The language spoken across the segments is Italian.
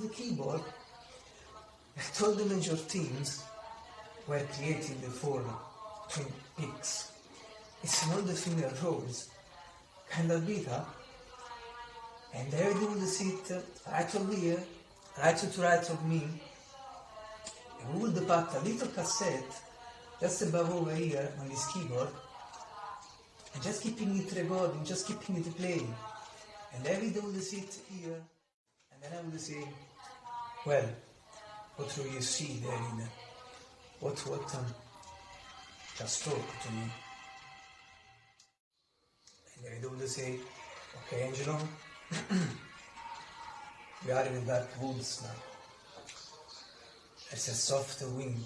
the keyboard that all the major teams were created for Twin Peaks. It's all the finger rolls, kind of beat up, and everything would sit right over here, right to the right of me, and we would put a little cassette just above over here on this keyboard, and just keeping it recording, just keeping it playing. And everything would sit here, and then I would say, well, what do you see there in what what um, just talk to me. And they would say, okay Angelo, we are in the dark woods now. There's a soft wind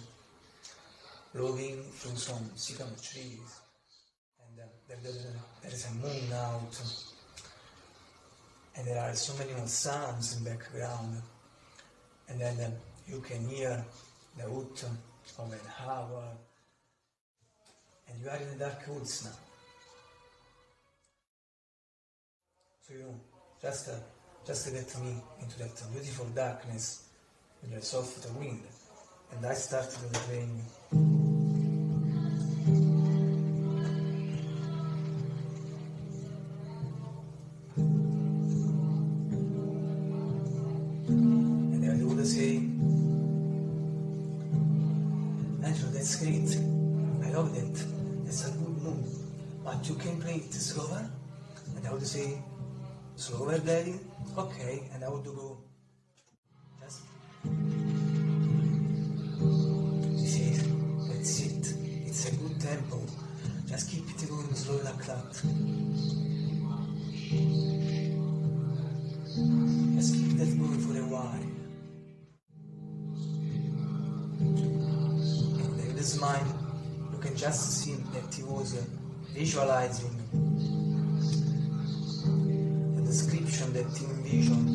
blowing through some sycamore trees. And uh, there, there, there is a moon out. And there are so many sounds in the background. And then um, you can hear the hoot of an owl. And you are in the dark woods now. So you know, just, uh, just get me into that beautiful darkness with the soft wind. And I started playing. You can play it slower? And I would say, slower, daddy? Okay. And I would go, visualizing the description that he envisioned.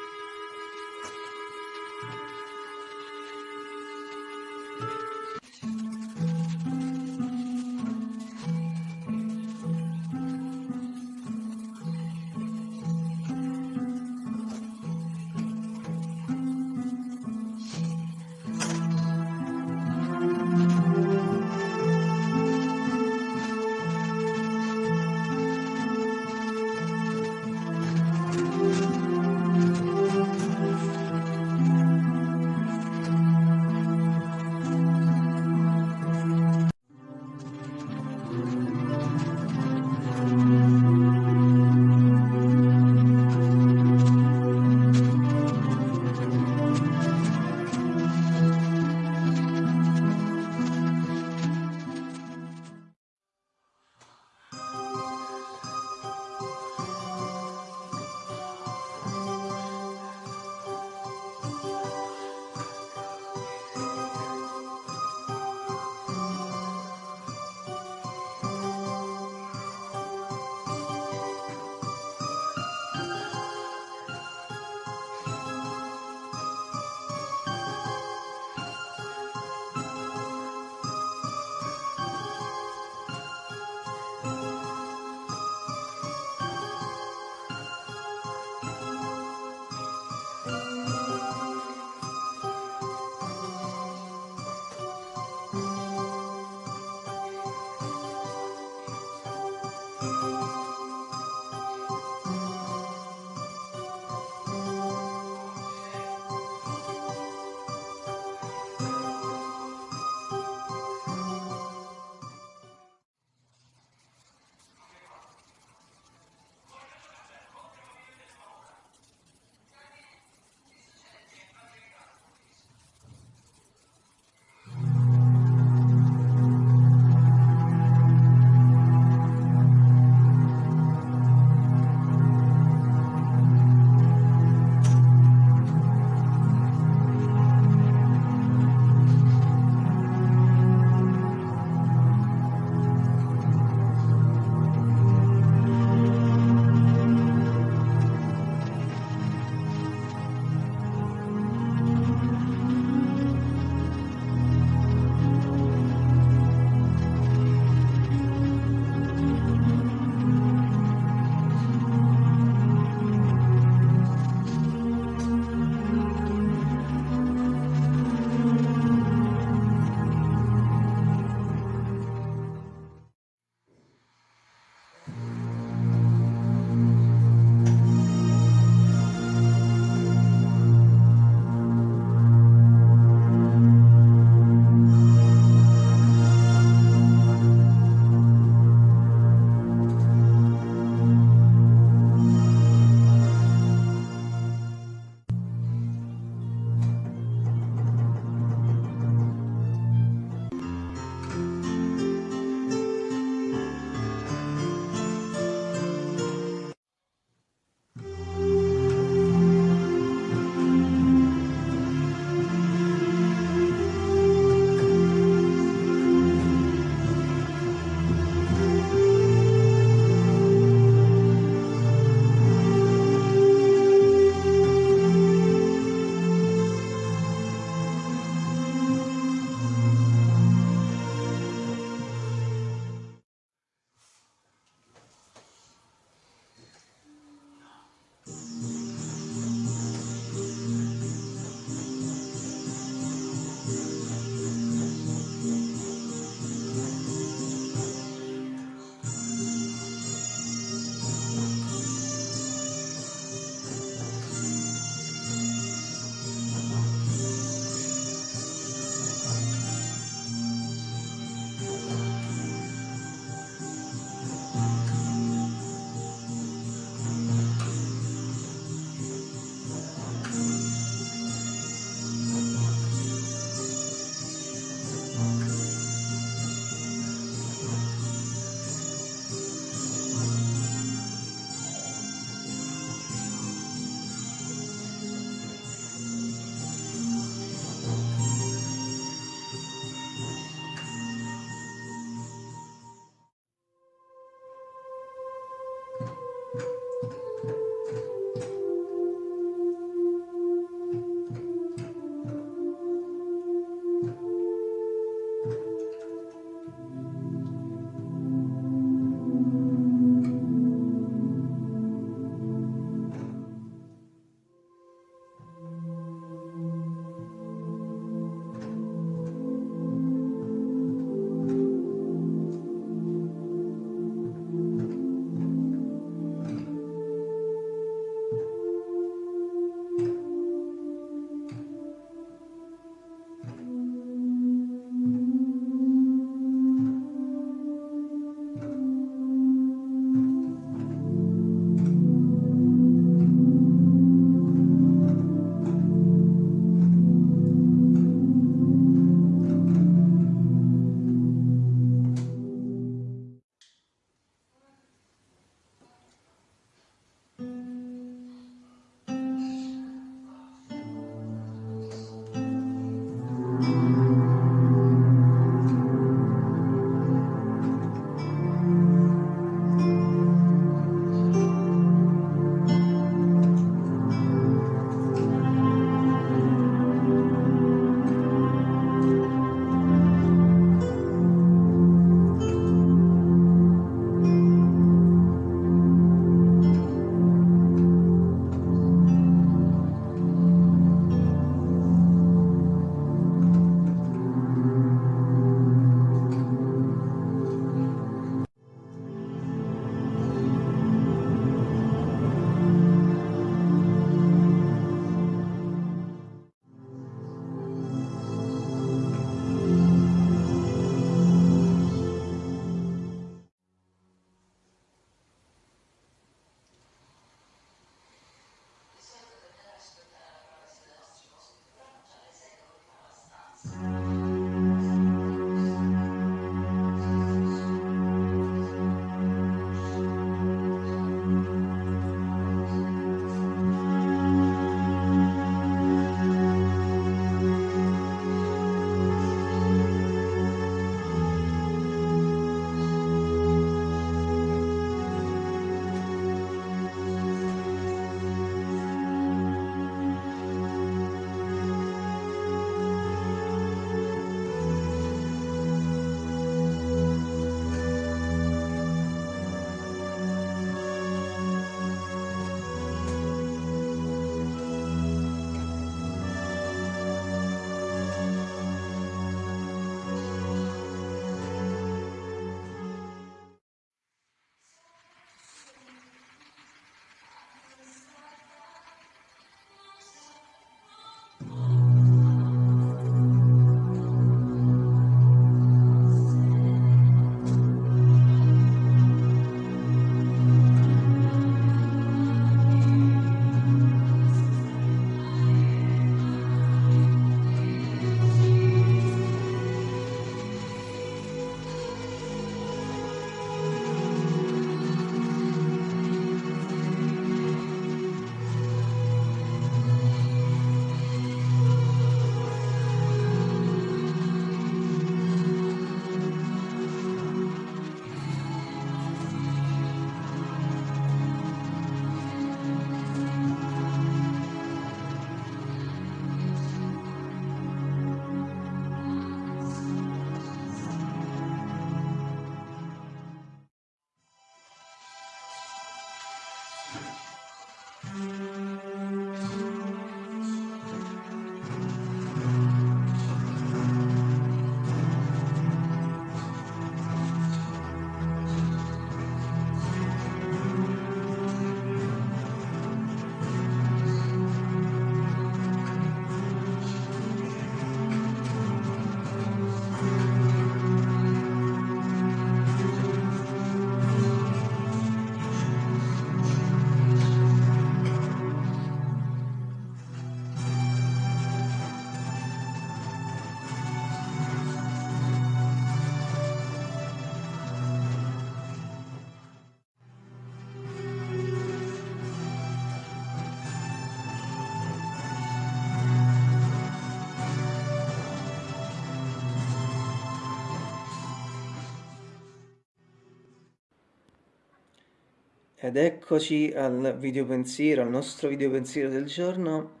Ed eccoci al video pensiero, al nostro video pensiero del giorno.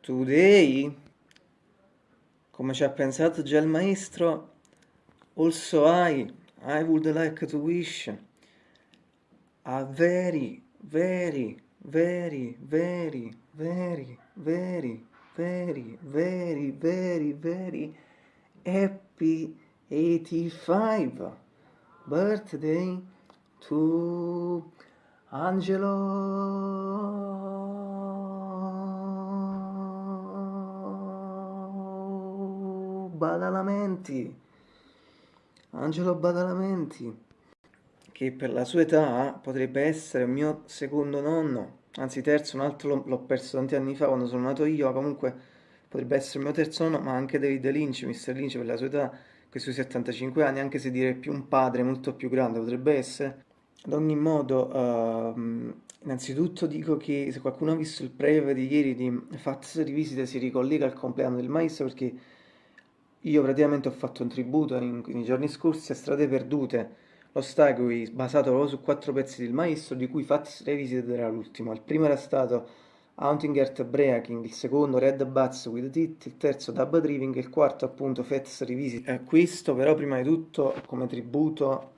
Today, come ci ha pensato già il maestro, also I, I would like to wish a very, very, very, very, very, very, very, very, very, very happy 85 birthday to Angelo Badalamenti Angelo Badalamenti che per la sua età potrebbe essere il mio secondo nonno anzi terzo, un altro l'ho perso tanti anni fa quando sono nato io comunque potrebbe essere il mio terzo nonno ma anche David Lynch, Mr. Lynch per la sua età quei 75 anni, anche se direi più un padre molto più grande potrebbe essere. Ad ogni modo, uh, innanzitutto dico che se qualcuno ha visto il preview di ieri di Fats Rivisite si ricollega al compleanno del maestro perché io praticamente ho fatto un tributo in, nei giorni scorsi a Strade Perdute, lo Stagui basato proprio su quattro pezzi del maestro, di cui Fats Revisited era l'ultimo. Il primo era stato Haunting Earth Breaking, il secondo Red Bats with It, il terzo Dub Driving e il quarto appunto Fats Revisit. Questo però prima di tutto come tributo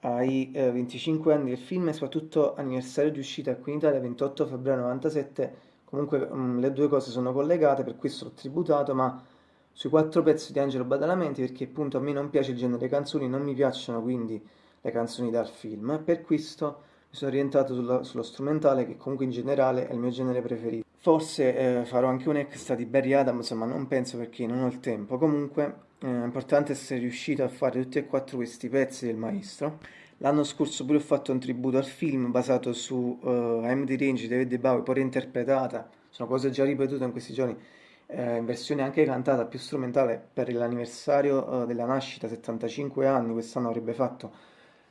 ai eh, 25 anni del film e soprattutto anniversario di uscita qui in Italia 28 febbraio 97 comunque mh, mm, le due cose sono collegate per questo l'ho tributato ma sui quattro pezzi di Angelo Badalamenti perché appunto a me non piace il genere canzoni non mi piacciono quindi le canzoni dal film per questo mi sono orientato sulla, sullo strumentale che comunque in generale è il mio genere preferito. Forse eh, farò anche un extra di Barry Adams, ma non penso perché non ho il tempo. Comunque eh, è importante essere riuscito a fare tutti e quattro questi pezzi del maestro. L'anno scorso pure ho fatto un tributo al film basato su uh, I'm the Range di David Bowie, poi reinterpretata, sono cose già ripetute in questi giorni, eh, in versione anche cantata, più strumentale, per l'anniversario uh, della nascita, 75 anni, quest'anno avrebbe fatto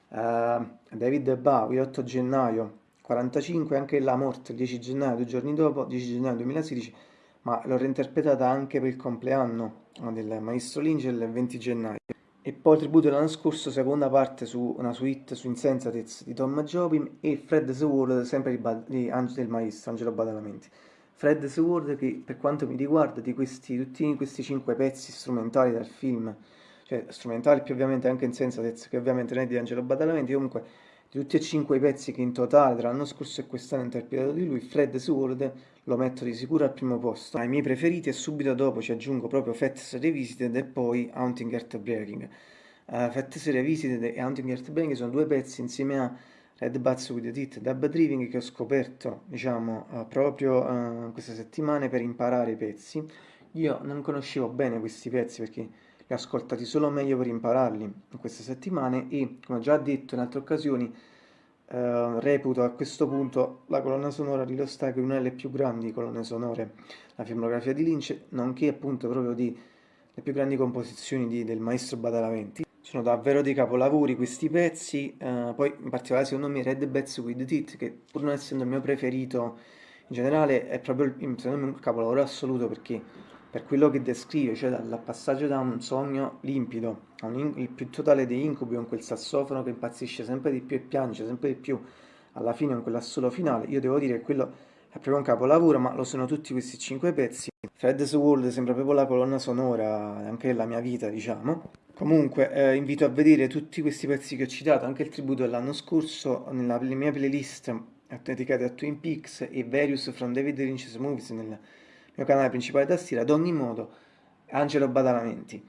Uh, David Bowie, 8 gennaio 45, anche la morte il 10 gennaio, due giorni dopo, 10 gennaio 2016, ma l'ho reinterpretata anche per il compleanno del maestro Lynch il 20 gennaio. E poi il tributo dell'anno scorso, seconda parte su una suite su Insensatez di Tom Jobim e Fred the World, sempre di, di del maestro Angelo Badalamenti. Fred the World che per quanto mi riguarda di questi, tutti questi cinque pezzi strumentali del film cioè strumentali più ovviamente anche in Sensatez, che ovviamente non è di Angelo Badalamenti, comunque di tutti e cinque i pezzi che in totale tra l'anno scorso e quest'anno interpretato di lui, Fred Sword lo metto di sicuro al primo posto. Ai miei preferiti e subito dopo ci aggiungo proprio Fats Revisited e poi Haunting Earth Breaking. Uh, Fats Revisited e Haunting Earth Breaking sono due pezzi insieme a Red Bats with the Tit Dub Driving che ho scoperto, diciamo, uh, proprio uh, queste settimane per imparare i pezzi. Io non conoscevo bene questi pezzi perché li ascoltati solo meglio per impararli in queste settimane e, come ho già detto in altre occasioni, eh, reputo a questo punto la colonna sonora di Lost Ark una delle più grandi colonne sonore la filmografia di Lynch, nonché appunto proprio di le più grandi composizioni di, del maestro Badalamenti. Sono davvero dei capolavori questi pezzi, eh, poi in particolare secondo me Red Bats with It, che pur non essendo il mio preferito in generale è proprio secondo me un capolavoro assoluto perché per quello che descrive, cioè dal passaggio da un sogno limpido a un il più totale dei incubi con quel sassofono che impazzisce sempre di più e piange sempre di più alla fine con quell'assolo finale, io devo dire che quello è proprio un capolavoro, ma lo sono tutti questi cinque pezzi. Fred's World sembra proprio la colonna sonora anche della mia vita, diciamo. Comunque eh, invito a vedere tutti questi pezzi che ho citato, anche il tributo dell'anno scorso, nella mia playlist dedicata a Twin Peaks e Various from David Lynch's Movies nel mio canale principale da stile. Ad ogni modo, Angelo Badalamenti.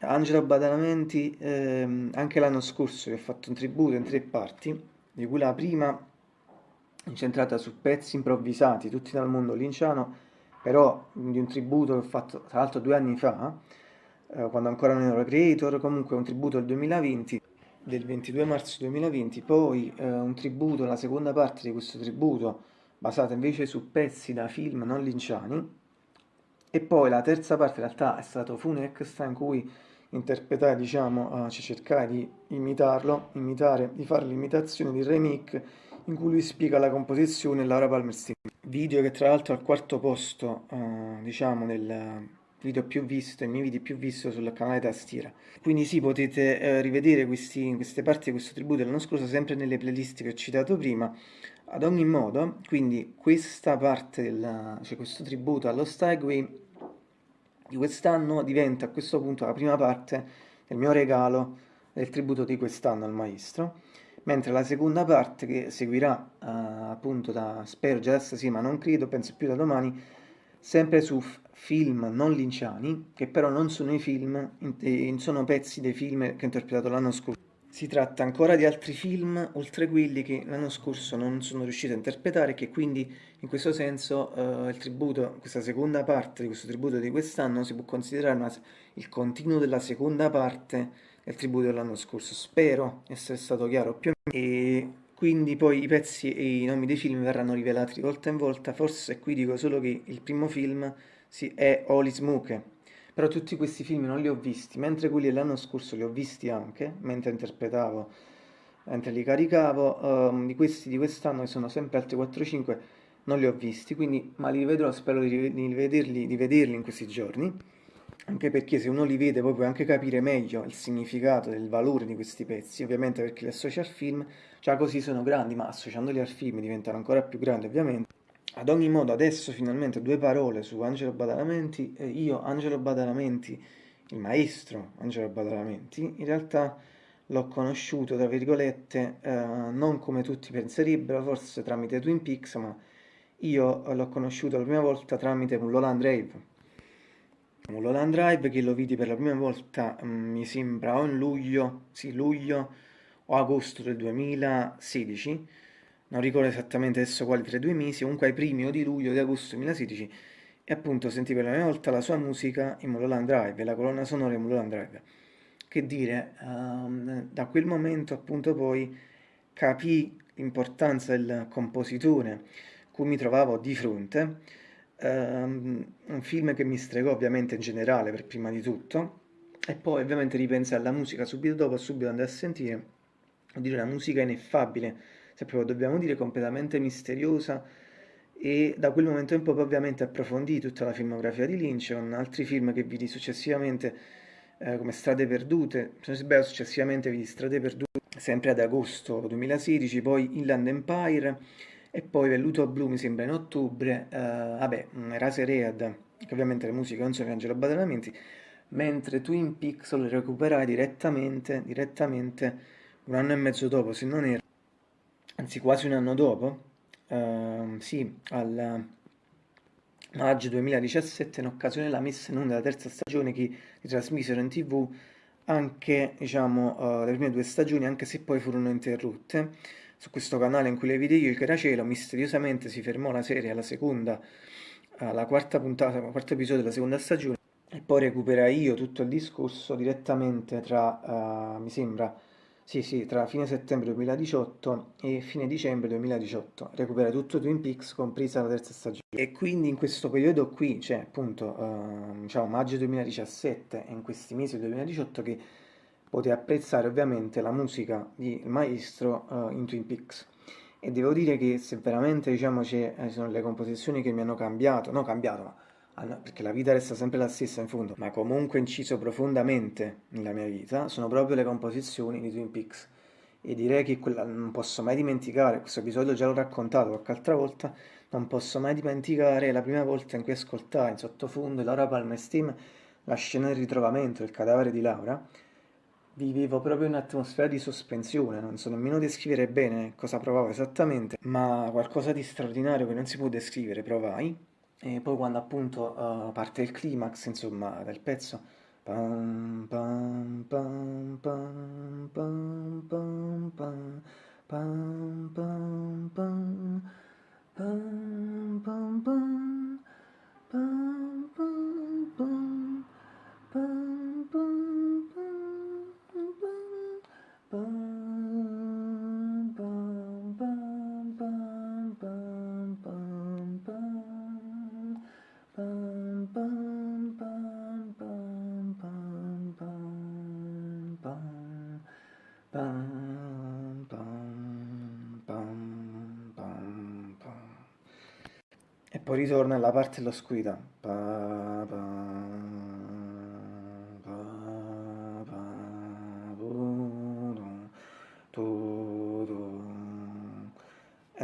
Angelo Badalamenti, ehm, anche l'anno scorso vi ho fatto un tributo in tre parti, di cui la prima incentrata su pezzi improvvisati, tutti dal mondo linciano, però di un tributo che ho fatto tra l'altro due anni fa, eh, quando ancora non ero creator, comunque un tributo del 2020, del 22 marzo 2020, poi eh, un tributo, la seconda parte di questo tributo, basata invece su pezzi da film non linciani, e poi la terza parte in realtà è stato Funexta in cui interpretare, diciamo, uh, cercare di imitarlo, imitare, di fare l'imitazione di remake in cui lui spiega la composizione e Laura Palmerston. Video che tra l'altro è al quarto posto, uh, diciamo, nel video più visto, i miei video più visti sul canale Tastiera. Quindi sì, potete eh, rivedere questi, queste parti di questo tributo dell'anno scorso sempre nelle playlist che ho citato prima. Ad ogni modo, quindi questa parte, del, cioè questo tributo allo Stagway di quest'anno diventa a questo punto la prima parte del mio regalo del tributo di quest'anno al maestro, mentre la seconda parte che seguirà eh, appunto da, spero già da stasera, ma non credo, penso più da domani, sempre su film non linciani, che però non sono i film, sono pezzi dei film che ho interpretato l'anno scorso. Si tratta ancora di altri film, oltre quelli che l'anno scorso non sono riuscito a interpretare e che quindi in questo senso uh, il tributo, questa seconda parte di questo tributo di quest'anno si può considerare una, il continuo della seconda parte del tributo dell'anno scorso. Spero essere stato chiaro più o meno. E quindi poi i pezzi e i nomi dei film verranno rivelati di volta in volta. Forse qui dico solo che il primo film è Oli Smoke però tutti questi film non li ho visti, mentre quelli dell'anno scorso li ho visti anche, mentre interpretavo, mentre li caricavo, um, di questi di quest'anno, che sono sempre altri 4-5, non li ho visti, quindi, ma li rivedrò, spero di, di, vederli, di vederli in questi giorni, anche perché se uno li vede poi puoi anche capire meglio il significato del valore di questi pezzi, ovviamente perché li associ al film, già così sono grandi, ma associandoli al film diventano ancora più grandi ovviamente. Ad ogni modo, adesso finalmente due parole su Angelo Badalamenti. io, Angelo Badalamenti, il maestro Angelo Badalamenti, in realtà l'ho conosciuto, tra virgolette, eh, non come tutti penserebbero, forse tramite Twin Peaks, ma io l'ho conosciuto la prima volta tramite Mulholland Drive. Mulholland Drive che lo vidi per la prima volta, mh, mm, mi sembra, o in luglio, sì, luglio o agosto del 2016, non ricordo esattamente adesso quali tra i due mesi, comunque ai primi o di luglio o di agosto 2016, e appunto sentì per la prima volta la sua musica in Mulholland Drive, la colonna sonora in Mulholland Drive. Che dire, um, da quel momento appunto poi capì l'importanza del compositore cui mi trovavo di fronte, um, un film che mi stregò ovviamente in generale per prima di tutto, e poi ovviamente ripensai alla musica subito dopo, subito andai a sentire, a dire la musica ineffabile, se proprio dobbiamo dire completamente misteriosa e da quel momento in poi ovviamente approfondì tutta la filmografia di Lynch con altri film che vidi successivamente eh, come Strade Perdute, se successivamente vidi Strade Perdute sempre ad agosto 2016, poi Inland Empire e poi Velluto Blu mi sembra in ottobre, eh, vabbè, Rase Read, che ovviamente le musiche non sono di Angelo Badalamenti, mentre Twin lo recuperai direttamente, direttamente un anno e mezzo dopo, se non era anzi quasi un anno dopo, uh, sì, al maggio 2017, in occasione della messa in onda della terza stagione che ritrasmisero in tv, anche diciamo, uh, le prime due stagioni, anche se poi furono interrotte. Su questo canale in cui le vidi io, il Caracelo, misteriosamente si fermò la serie alla seconda, alla quarta puntata, al quarto episodio della seconda stagione, e poi recuperai io tutto il discorso direttamente tra, uh, mi sembra, sì, sì, tra fine settembre 2018 e fine dicembre 2018. Recupera tutto Twin Peaks, compresa la terza stagione. E quindi in questo periodo qui, cioè appunto, eh, diciamo maggio 2017 e in questi mesi del 2018 che potete apprezzare ovviamente la musica di maestro uh, in Twin Peaks. E devo dire che se veramente diciamo ci sono le composizioni che mi hanno cambiato, no cambiato, ma perché la vita resta sempre la stessa in fondo, ma comunque inciso profondamente nella mia vita, sono proprio le composizioni di Twin Peaks. E direi che quella non posso mai dimenticare, questo episodio già l'ho raccontato qualche altra volta, non posso mai dimenticare la prima volta in cui ascoltai in sottofondo Laura Palmer Steam la scena del ritrovamento del cadavere di Laura, vivevo proprio un'atmosfera di sospensione, non so nemmeno descrivere bene cosa provavo esattamente, ma qualcosa di straordinario che non si può descrivere provai. E poi quando appunto uh, parte il climax, insomma, del pezzo, pam pam pam pam pam pam pam pam pam pam pam pam pam pam pam pam pam pam e poi ritorna alla parte dell'oscurità. Pa,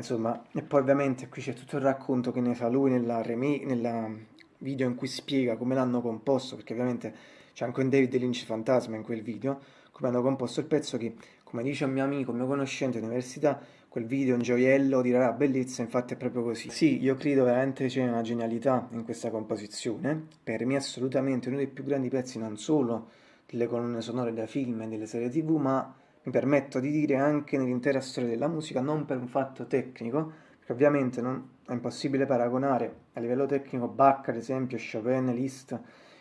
insomma, e poi ovviamente qui c'è tutto il racconto che ne fa lui nella, nella video in cui spiega come l'hanno composto, perché ovviamente c'è anche un David Lynch fantasma in quel video, come hanno composto il pezzo che, come dice un mio amico, un mio conoscente all'università, quel video è un gioiello di rara bellezza, infatti è proprio così. Sì, io credo veramente c'è una genialità in questa composizione, per me è assolutamente uno dei più grandi pezzi non solo delle colonne sonore da film e delle serie tv, ma mi permetto di dire anche nell'intera storia della musica, non per un fatto tecnico, perché ovviamente non, è impossibile paragonare a livello tecnico Bach, ad esempio, Chopin, Liszt,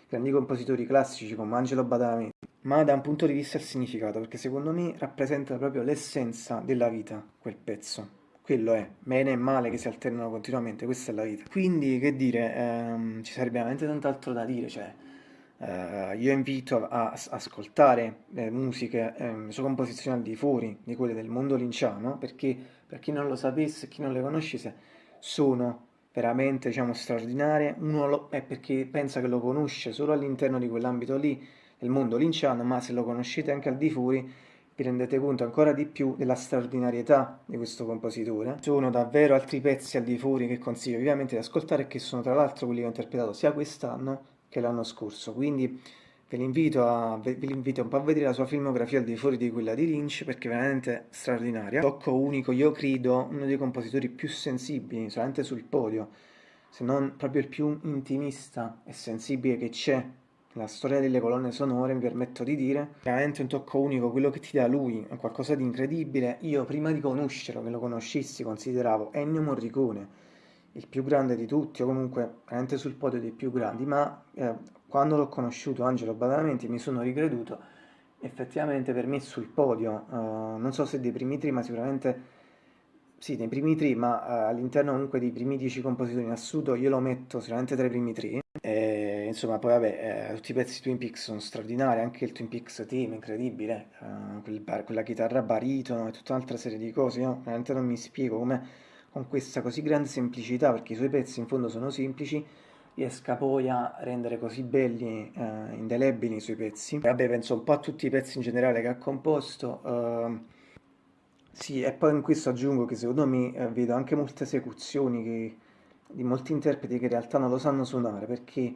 grandi compositori classici come Angelo Badalamenti, ma da un punto di vista del significato, perché secondo me rappresenta proprio l'essenza della vita, quel pezzo. Quello è, bene e male che si alternano continuamente, questa è la vita. Quindi, che dire, ehm, ci sarebbe veramente tant'altro da dire, cioè Uh, io invito a, a ascoltare le musiche, eh, sue composizioni al di fuori di quelle del mondo linciano, perché per chi non lo sapesse, chi non le conoscesse, sono veramente diciamo, straordinarie. Uno lo, è perché pensa che lo conosce solo all'interno di quell'ambito lì, del mondo linciano, ma se lo conoscete anche al di fuori, vi rendete conto ancora di più della straordinarietà di questo compositore. Sono davvero altri pezzi al di fuori che consiglio vivamente di ascoltare e che sono tra l'altro quelli che ho interpretato sia quest'anno che l'anno scorso, quindi ve l'invito, a, ve l'invito un po' a vedere la sua filmografia al di fuori di quella di Lynch perché è veramente straordinaria. Tocco unico, io credo, uno dei compositori più sensibili, solamente sul podio, se non proprio il più intimista e sensibile che c'è nella storia delle colonne sonore, mi permetto di dire, veramente un tocco unico, quello che ti dà lui è qualcosa di incredibile. Io prima di conoscerlo, che lo conoscissi, consideravo Ennio Morricone, il più grande di tutti, o comunque veramente sul podio dei più grandi, ma eh, quando l'ho conosciuto Angelo Badalamenti mi sono ricreduto effettivamente per me sul podio, uh, non so se dei primi tre, ma sicuramente sì, nei primi tre, ma uh, all'interno comunque dei primi dieci compositori in assoluto io lo metto sicuramente tra i primi tre. Insomma, poi vabbè, eh, tutti i pezzi Twin Peaks sono straordinari, anche il Twin Peaks Team, incredibile, uh, quel bar, quella chitarra baritono e tutta un'altra serie di cose, io veramente non mi spiego come con questa così grande semplicità, perché i suoi pezzi in fondo sono semplici, riesca poi a rendere così belli, eh, indelebili i suoi pezzi. Vabbè, penso un po' a tutti i pezzi in generale che ha composto. Eh, sì, e poi in questo aggiungo che secondo me eh, vedo anche molte esecuzioni che, di molti interpreti che in realtà non lo sanno suonare, perché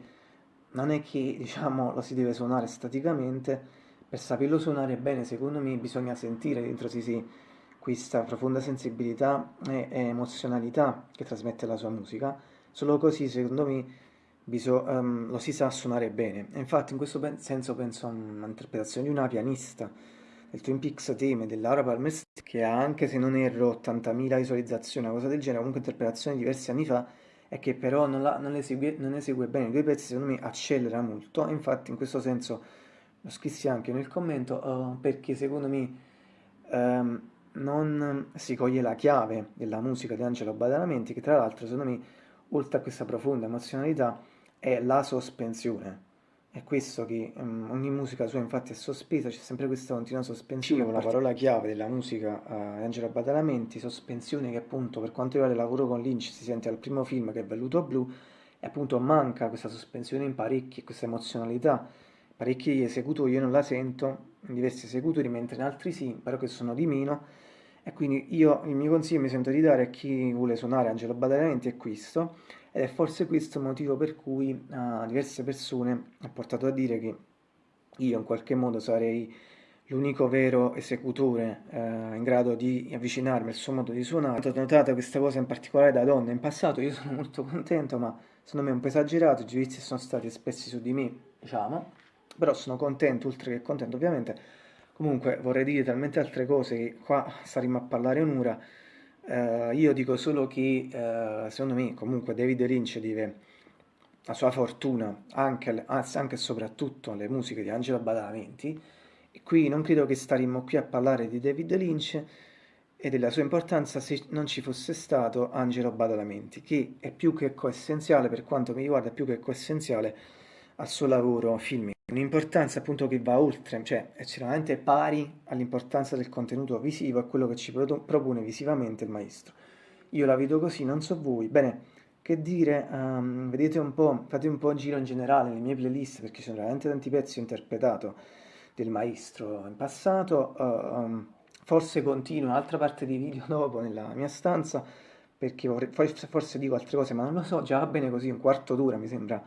non è che diciamo lo si deve suonare staticamente, per saperlo suonare bene secondo me bisogna sentire dentro di sé questa profonda sensibilità e, emozionalità che trasmette la sua musica, solo così secondo me um, lo si sa suonare bene. Infatti in questo senso penso a un'interpretazione di una pianista del Twin Peaks Theme di Laura Palmer che ha anche se non erro 80.000 visualizzazioni, una cosa del genere, comunque interpretazione diversi anni fa e che però non, la, non, esegue, non, esegue, bene i due pezzi, secondo me accelera molto, infatti in questo senso lo scrissi anche nel commento uh, perché secondo me um, non si coglie la chiave della musica di Angelo Badalamenti, che tra l'altro secondo me, oltre a questa profonda emozionalità, è la sospensione. È questo che um, ogni musica sua infatti è sospesa, c'è sempre questa continua sospensione, la parola chiave della musica uh, di Angelo Badalamenti, sospensione che appunto per quanto riguarda il lavoro con Lynch si sente al primo film che è Velluto Blu, e appunto manca questa sospensione in parecchi, questa emozionalità. Parecchi esecutori io non la sento, in diversi esecutori, mentre in altri sì, però che sono di meno, e quindi io il mio consiglio mi sento di dare a chi vuole suonare Angelo Badalamenti è questo ed è forse questo il motivo per cui uh, diverse persone ho portato a dire che io in qualche modo sarei l'unico vero esecutore eh, in grado di avvicinarmi al suo modo di suonare. Ho notato questa cosa in particolare da donna in passato, io sono molto contento, ma secondo me è un po' esagerato, i giudizi sono stati espressi su di me, diciamo, però sono contento, oltre che contento ovviamente. Comunque vorrei dire talmente altre cose che qua staremo a parlare un'ora. Uh, io dico solo che uh, secondo me comunque David Lynch deve la sua fortuna anche, anche e soprattutto alle musiche di Angelo Badalamenti e qui non credo che staremmo qui a parlare di David Lynch e della sua importanza se non ci fosse stato Angelo Badalamenti, che è più che coessenziale, per quanto mi riguarda, più che coessenziale al suo lavoro filmico. Un'importanza appunto che va oltre, cioè è estremamente pari all'importanza del contenuto visivo e quello che ci propone visivamente il maestro. Io la vedo così, non so voi. Bene, che dire, um, vedete un po', fate un po' un giro in generale nelle mie playlist perché ci sono veramente tanti pezzi interpretato del maestro in passato, uh, forse continuo un'altra parte di video dopo nella mia stanza perché vorrei, forse dico altre cose ma non lo so, già va bene così, un quarto d'ora mi sembra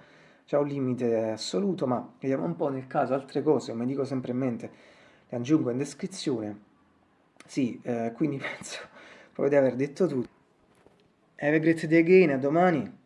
già un limite assoluto, ma vediamo un po' nel caso altre cose, come dico sempre in mente, le aggiungo in descrizione. Sì, eh, quindi penso proprio di aver detto tutto. Have a great day again, a domani!